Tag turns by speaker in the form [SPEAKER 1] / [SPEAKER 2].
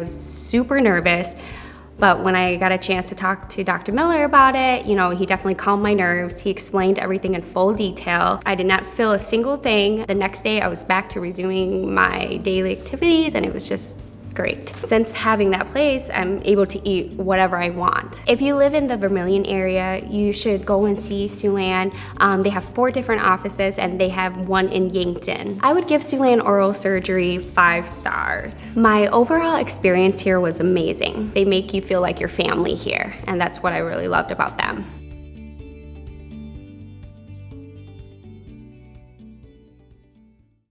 [SPEAKER 1] was super nervous. But when I got a chance to talk to Dr. Miller about it, you know, he definitely calmed my nerves. He explained everything in full detail. I did not feel a single thing. The next day I was back to resuming my daily activities and it was just great. Since having that place, I'm able to eat whatever I want. If you live in the Vermillion area, you should go and see Siouxland. Um, they have four different offices and they have one in Yankton. I would give Siouxland Oral Surgery five stars. My overall experience here was amazing. They make you feel like you're family here and that's what I really loved about them.